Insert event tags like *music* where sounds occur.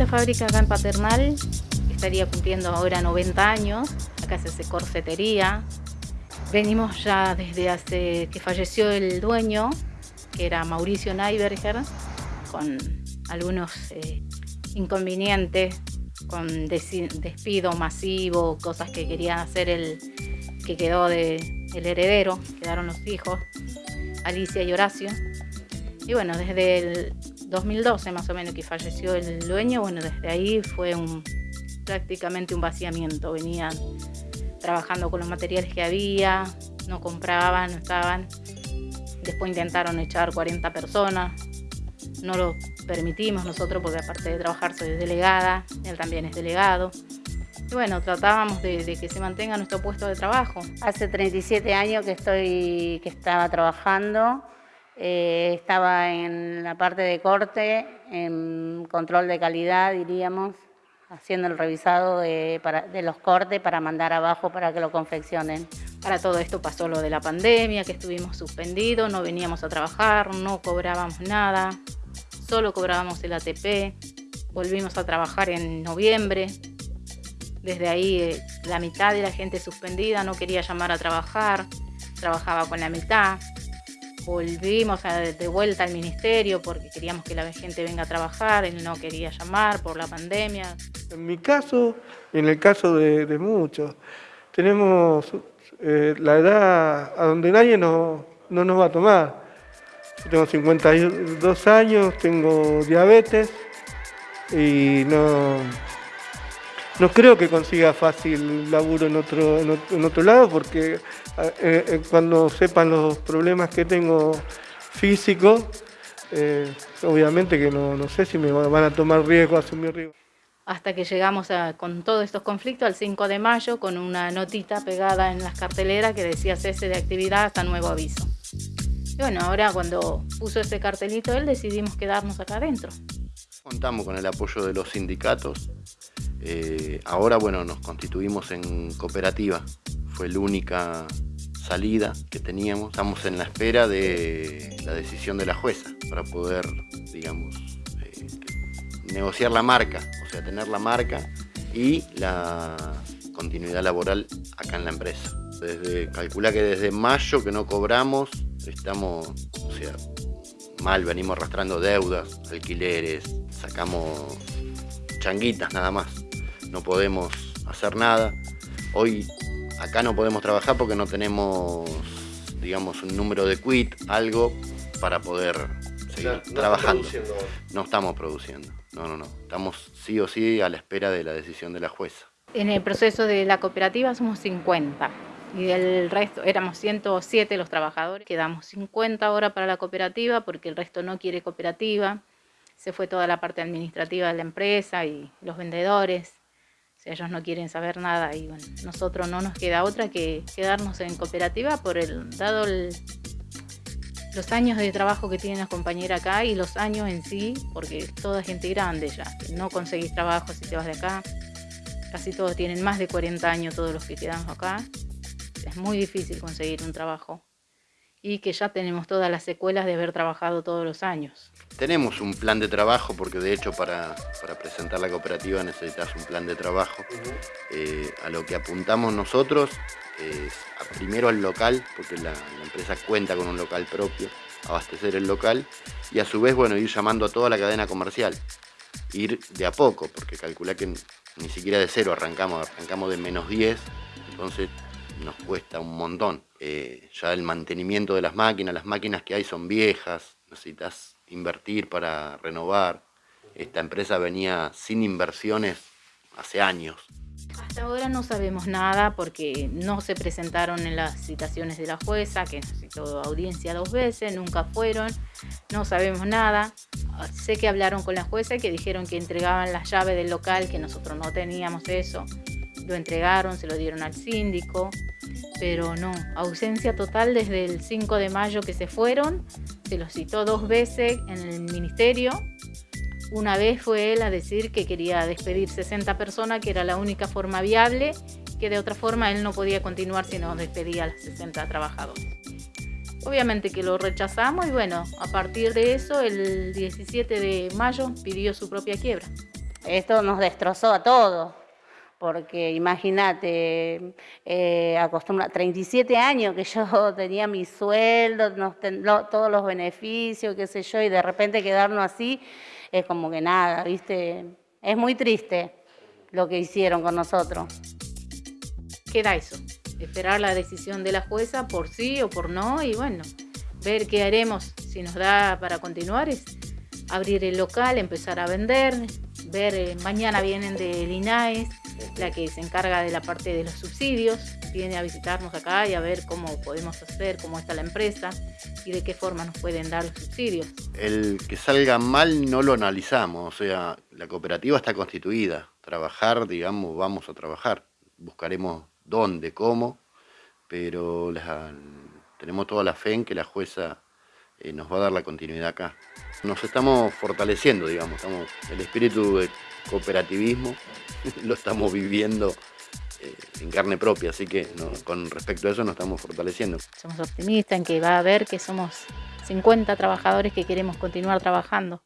esta fábrica acá en Paternal estaría cumpliendo ahora 90 años. Acá se hace corsetería. Venimos ya desde hace que falleció el dueño, que era Mauricio Neiberger, con algunos eh, inconvenientes, con despido masivo, cosas que querían hacer el que quedó de el heredero, quedaron los hijos, Alicia y Horacio. Y bueno, desde el 2012 más o menos que falleció el dueño, bueno, desde ahí fue un, prácticamente un vaciamiento. Venían trabajando con los materiales que había, no compraban, no estaban. Después intentaron echar 40 personas, no lo permitimos nosotros porque aparte de trabajar soy delegada, él también es delegado. Y bueno, tratábamos de, que se mantenga nuestro puesto de trabajo. Hace 37 años que, estoy, que estaba trabajando, eh, estaba en la parte de corte, en control de calidad diríamos, haciendo el revisado de, los cortes para mandar abajo para que lo confeccionen. Para todo esto pasó lo de la pandemia, que estuvimos suspendidos, no veníamos a trabajar, no cobrábamos nada, solo cobrábamos el ATP, volvimos a trabajar en noviembre, desde ahí eh, la mitad de la gente suspendida no quería llamar a trabajar, trabajaba con la mitad. Volvimos de vuelta al ministerio porque queríamos que la gente venga a trabajar, él no quería llamar por la pandemia. En mi caso, y en el caso de, muchos, tenemos eh, la edad a donde nadie no, no nos va a tomar. tengo 52 años, tengo diabetes y no, no creo que consiga fácil laburo en otro, en otro, lado porque eh, eh, cuando sepan los problemas que tengo físicos, eh, obviamente que no, sé si me van a tomar riesgo, asumir riesgo. Hasta que llegamos con todos estos conflictos al 5 de mayo con una notita pegada en las carteleras que decía cese de actividad hasta nuevo aviso. Y bueno, ahora cuando puso ese cartelito él decidimos quedarnos acá adentro. Contamos con el apoyo de los sindicatos eh, ahora, bueno, nos constituimos en cooperativa. Fue la única salida que teníamos. Estamos en la espera de la decisión de la jueza para poder, digamos, eh, negociar la marca, o sea, tener la marca y la continuidad laboral acá en la empresa. Desde, calcula que desde mayo que no cobramos, estamos, o sea, mal, venimos arrastrando deudas, alquileres, sacamos changuitas nada más no podemos hacer nada. Hoy acá no podemos trabajar porque no tenemos, digamos, un número de quit, algo para poder seguir trabajando. No estamos produciendo, no, no, no. Estamos sí o sí a la espera de la decisión de la jueza. En el proceso de la cooperativa somos 50 y del resto éramos 107 los trabajadores. Quedamos 50 ahora para la cooperativa porque el resto no quiere cooperativa. Se fue toda la parte administrativa de la empresa y los vendedores ellos no quieren saber nada y bueno, nosotros no nos queda otra que quedarnos en cooperativa por el dado los años de trabajo que tiene la compañera acá y los años en sí, porque toda gente grande ya, no conseguís trabajo si te vas de acá, casi todos tienen más de 40 años todos los que quedamos acá, es muy difícil conseguir un trabajo y que ya tenemos todas las secuelas de haber trabajado todos los años. Tenemos un plan de trabajo, porque de hecho para, presentar la cooperativa necesitas un plan de trabajo. Eh, a lo que apuntamos nosotros es primero al local, porque la, empresa cuenta con un local propio, abastecer el local y a su vez bueno, ir llamando a toda la cadena comercial. Ir de a poco, porque calcula que ni siquiera de cero arrancamos, arrancamos de menos 10, entonces nos cuesta un montón. Eh, ya el mantenimiento de las máquinas, las máquinas que hay son viejas, necesitas invertir para renovar. Esta empresa venía sin inversiones hace años. Hasta ahora no sabemos nada porque no se presentaron en las citaciones de la jueza, que necesitó audiencia dos veces, nunca fueron, no sabemos nada. Sé que hablaron con la jueza y que dijeron que entregaban la llave del local, que nosotros no teníamos eso. Lo entregaron, se lo dieron al síndico, pero no, ausencia total desde el 5 de mayo que se fueron, se los citó dos veces en el ministerio. Una vez fue él a decir que quería despedir 60 personas, que era la única forma viable, que de otra forma él no podía continuar si no despedía a los 60 trabajadores. Obviamente que lo rechazamos y bueno, a partir de eso, el 17 de mayo pidió su propia quiebra. Esto nos destrozó a todos, porque imagínate, eh, acostumbra 37 años que yo *laughs* tenía mi sueldo, todos los beneficios, qué sé yo, y de repente quedarnos así, es como que nada, ¿viste? Es muy triste lo que hicieron con nosotros. Queda eso, esperar la decisión de la jueza por sí o por no, y bueno, ver qué haremos, si nos da para continuar, es abrir el local, empezar a vender, ver, eh, mañana vienen del INAES, la que se encarga de la parte de los subsidios, viene a visitarnos acá y a ver cómo podemos hacer, cómo está la empresa y de qué forma nos pueden dar los subsidios. El que salga mal no lo analizamos, o sea, la cooperativa está constituida, trabajar, digamos, vamos a trabajar, buscaremos dónde, cómo, pero tenemos toda la fe en que la jueza eh, nos va a dar la continuidad acá. Nos estamos fortaleciendo, digamos, estamos, el espíritu de cooperativismo *laughs* lo estamos viviendo eh, en carne propia, así que con respecto a eso nos estamos fortaleciendo. Somos optimistas en que va a haber que somos 50 trabajadores que queremos continuar trabajando.